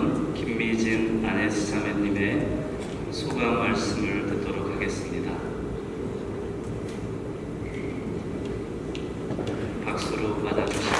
주셨던 김미진 아네스 자매님의 소감 말씀을 듣도록 하겠습니다. 박수로 받아주시기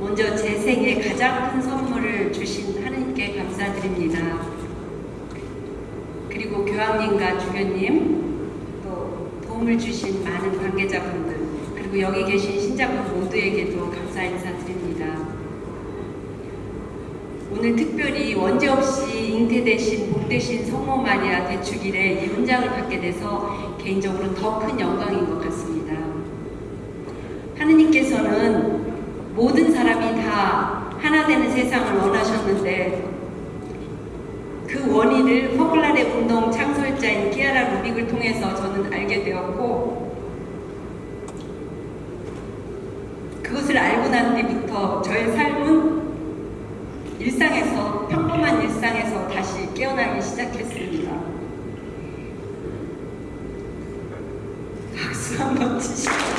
먼저 제 생에 가장 큰 선물을 주신 하나님께 감사드립니다. 그리고 교황님과 주교님, 또 도움을 주신 많은 관계자분들, 그리고 여기 계신 신자분 모두에게도 감사 인사드립니다. 오늘 특별히 원죄 없이 잉태되신 복되신 성모 마리아 대축일에 이 훈장을 받게 돼서 개인적으로 더 큰 영광인 것 같습니다. 하느님께서는 하나 되는 세상을 원하셨는데 그 원인을 포글라레 운동 창설자인 키아라 루빅을 통해서 저는 알게 되었고 그것을 알고 난 뒤부터 저의 삶은 일상에서 평범한 일상에서 다시 깨어나기 시작했습니다. 박수 한번 치시죠.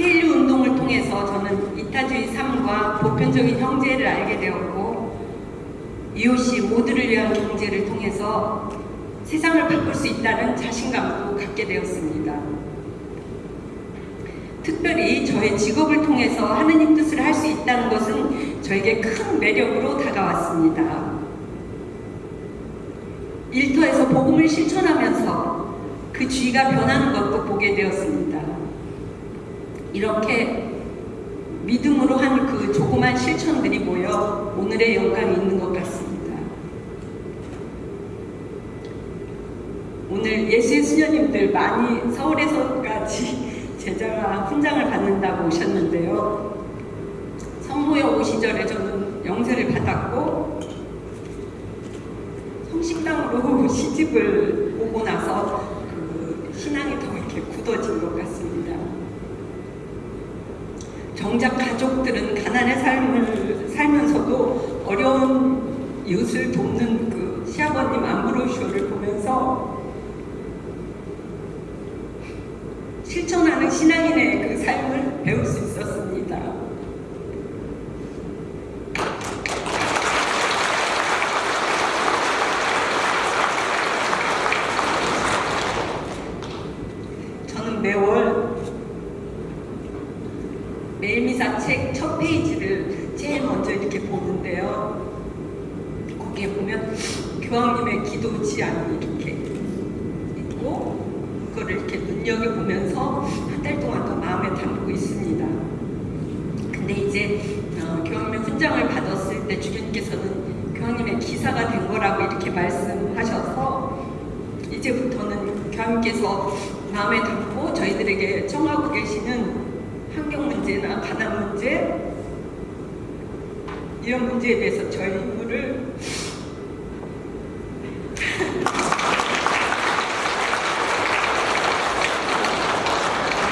세일 운동을 통해서 저는 삶과 보편적인 형제를 알게 되었고 이웃이 모두를 위한 경제를 통해서 세상을 바꿀 수 있다는 자신감도 갖게 되었습니다. 특별히 저의 직업을 통해서 하느님 뜻을 할 수 있다는 것은 저에게 큰 매력으로 다가왔습니다. 일터에서 복음을 실천하면서 그 주의가 변하는 것도 보게 되었습니다. 이렇게 믿음으로 한 그 조그만 실천들이 모여 오늘의 영광이 있는 것 같습니다. 오늘 예수의 수녀님들 많이 서울에서까지 제자가 훈장을 받는다고 오셨는데요. 성모여 오시절에 저는 영세를 받았고 성식당으로 시집을 오고 나서 그 신앙이 더 이렇게 굳어진 것 같습니다. 정작 가족들은 가난의 삶을 살면서도 어려운 이웃을 돕는 그 시아버님 안브로쇼를 보면서 실천하는 신앙인의 그 삶을 배울 수 있었습니다. 저는 매월 매일미사 책 첫 페이지를 제일 먼저 이렇게 보는데요. 거기에 보면 교황님의 기도 지안이 이렇게 있고 그거를 이렇게 눈여겨보면서 한 달 동안 더 마음에 담고 있습니다. 근데 이제 어, 교황님의 훈장을 받았을 때 주교님께서는 교황님의 기사가 된 거라고 이렇게 말씀하셔서 이제부터는 교황님께서 마음에 담고 저희들에게 청하고 계시는 환경 문제나 가난 문제 이런 문제에 대해서 저희 임무를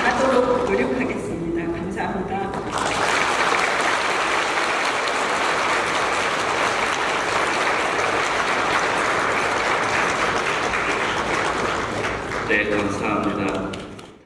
하도록 노력하겠습니다. 네, 감사합니다.